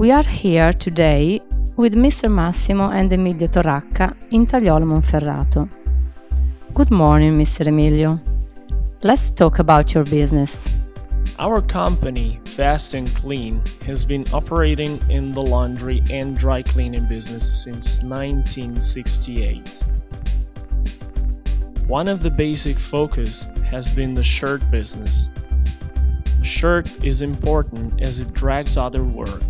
We are here today with Mr. Massimo and Emilio Torracca in Tagliolo Monferrato. Good morning, Mr. Emilio. Let's talk about your business. Our company, Fast and Clean, has been operating in the laundry and dry cleaning business since 1968. One of the basic focus has been the shirt business. Shirt is important as it drags other work.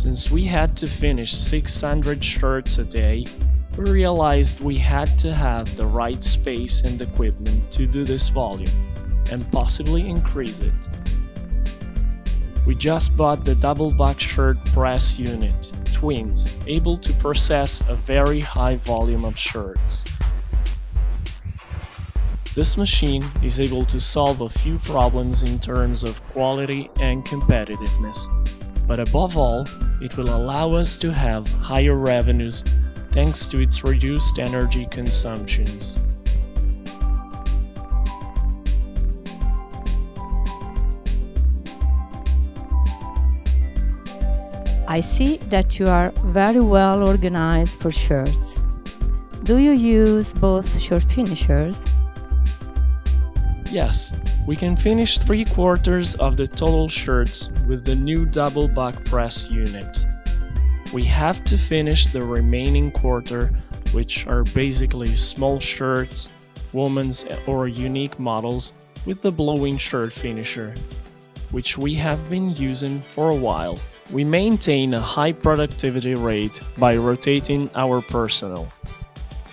Since we had to finish 600 shirts a day, we realized we had to have the right space and equipment to do this volume, and possibly increase it. We just bought the double buck shirt press unit, Twins, able to process a very high volume of shirts. This machine is able to solve a few problems in terms of quality and competitiveness, but above all, it will allow us to have higher revenues thanks to its reduced energy consumptions. I see that you are very well organized for shirts. Do you use both shirt finishers? Yes, we can finish 3 quarters of the total shirts with the new double buck press unit. We have to finish the remaining quarter, which are basically small shirts, women's or unique models, with the blowing shirt finisher, which we have been using for a while. We maintain a high productivity rate by rotating our personnel.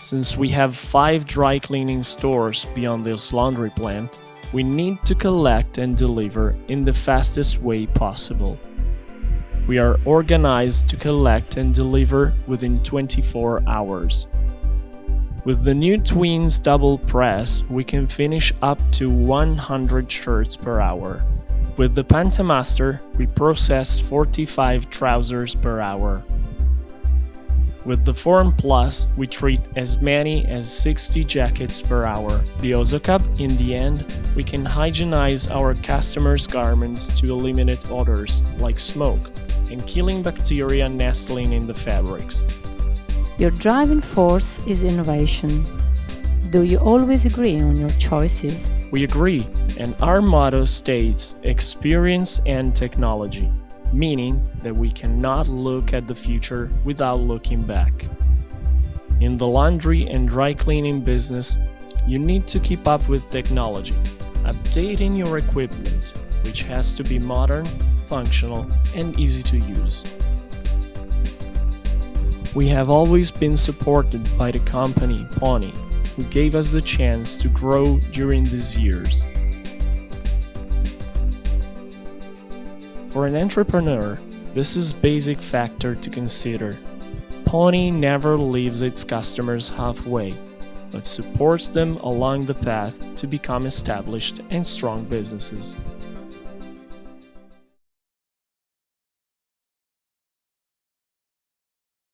Since we have 5 dry cleaning stores beyond this laundry plant, we need to collect and deliver in the fastest way possible. We are organized to collect and deliver within 24 hours. With the new Twins double press, we can finish up to 100 shirts per hour. With the Pantamaster, we process 45 trousers per hour. With the Form Plus, we treat as many as 60 jackets per hour. The Ozocub, in the end, we can hygienize our customers' garments to eliminate odors, like smoke, and killing bacteria nestling in the fabrics. Your driving force is innovation. Do you always agree on your choices? We agree, and our motto states experience and technology meaning that we cannot look at the future without looking back. In the laundry and dry cleaning business, you need to keep up with technology, updating your equipment, which has to be modern, functional, and easy to use. We have always been supported by the company Pony, who gave us the chance to grow during these years. For an entrepreneur, this is basic factor to consider. Pony never leaves its customers halfway, but supports them along the path to become established and strong businesses.